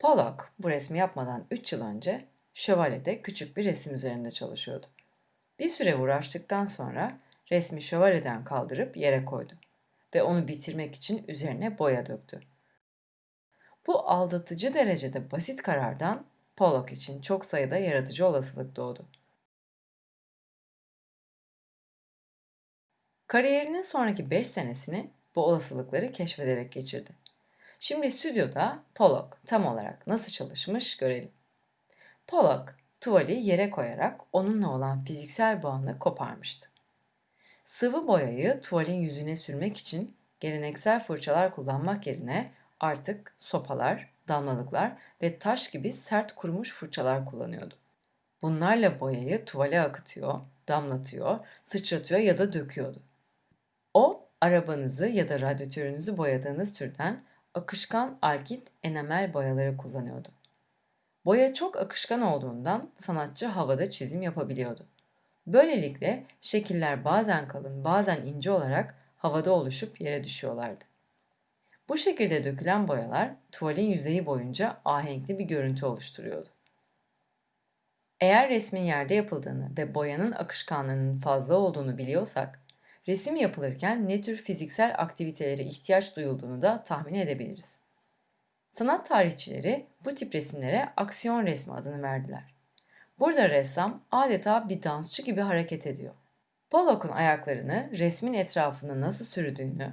Pollock bu resmi yapmadan 3 yıl önce şövalyede küçük bir resim üzerinde çalışıyordu. Bir süre uğraştıktan sonra resmi şövalyeden kaldırıp yere koydu ve onu bitirmek için üzerine boya döktü. Bu aldatıcı derecede basit karardan Pollock için çok sayıda yaratıcı olasılık doğdu. Kariyerinin sonraki 5 senesini bu olasılıkları keşfederek geçirdi. Şimdi stüdyoda Pollock tam olarak nasıl çalışmış görelim. Pollock tuvali yere koyarak onunla olan fiziksel bağını koparmıştı. Sıvı boyayı tuvalin yüzüne sürmek için geleneksel fırçalar kullanmak yerine artık sopalar, damlalıklar ve taş gibi sert kurumuş fırçalar kullanıyordu. Bunlarla boyayı tuvale akıtıyor, damlatıyor, sıçratıyor ya da döküyordu. O, arabanızı ya da radyatörünüzü boyadığınız türden akışkan alkit enamel boyaları kullanıyordu. Boya çok akışkan olduğundan sanatçı havada çizim yapabiliyordu. Böylelikle şekiller bazen kalın bazen ince olarak havada oluşup yere düşüyorlardı. Bu şekilde dökülen boyalar tuvalin yüzeyi boyunca ahenkli bir görüntü oluşturuyordu. Eğer resmin yerde yapıldığını ve boyanın akışkanlığının fazla olduğunu biliyorsak, resim yapılırken ne tür fiziksel aktivitelere ihtiyaç duyulduğunu da tahmin edebiliriz. Sanat tarihçileri bu tip resimlere aksiyon resmi adını verdiler. Burada ressam adeta bir dansçı gibi hareket ediyor. Pollock'un ayaklarını resmin etrafında nasıl sürdüğünü,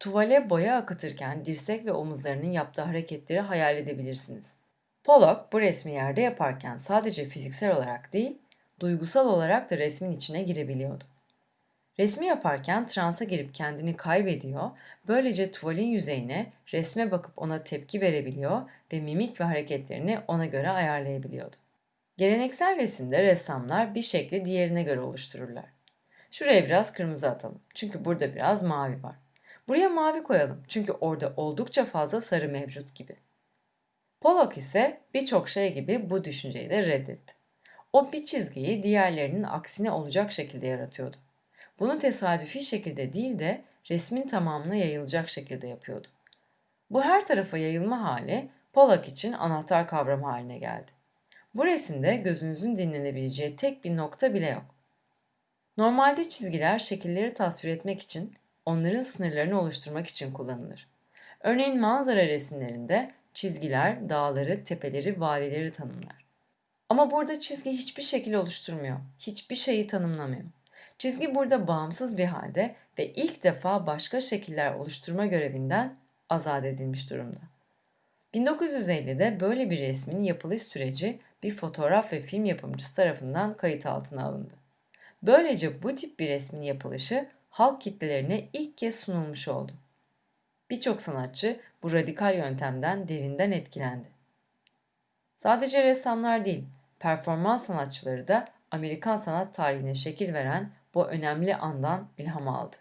tuvale boya akıtırken dirsek ve omuzlarının yaptığı hareketleri hayal edebilirsiniz. Pollock bu resmi yerde yaparken sadece fiziksel olarak değil, duygusal olarak da resmin içine girebiliyordu. Resmi yaparken transa girip kendini kaybediyor, böylece tuvalin yüzeyine resme bakıp ona tepki verebiliyor ve mimik ve hareketlerini ona göre ayarlayabiliyordu. Geleneksel resimde ressamlar bir şekli diğerine göre oluştururlar. Şuraya biraz kırmızı atalım çünkü burada biraz mavi var. Buraya mavi koyalım çünkü orada oldukça fazla sarı mevcut gibi. Pollock ise birçok şey gibi bu düşünceyi de reddetti. O bir çizgiyi diğerlerinin aksine olacak şekilde yaratıyordu. Bunu tesadüfi şekilde değil de resmin tamamına yayılacak şekilde yapıyordu. Bu her tarafa yayılma hali Pollock için anahtar kavram haline geldi. Bu resimde gözünüzün dinlenebileceği tek bir nokta bile yok. Normalde çizgiler şekilleri tasvir etmek için, onların sınırlarını oluşturmak için kullanılır. Örneğin manzara resimlerinde çizgiler dağları, tepeleri, vadileri tanımlar. Ama burada çizgi hiçbir şekil oluşturmuyor, hiçbir şeyi tanımlamıyor. Çizgi burada bağımsız bir halde ve ilk defa başka şekiller oluşturma görevinden azat edilmiş durumda. 1950'de böyle bir resmin yapılış süreci bir fotoğraf ve film yapımcısı tarafından kayıt altına alındı. Böylece bu tip bir resmin yapılışı halk kitlelerine ilk kez sunulmuş oldu. Birçok sanatçı bu radikal yöntemden derinden etkilendi. Sadece ressamlar değil, performans sanatçıları da Amerikan sanat tarihine şekil veren bu önemli andan ilham aldı.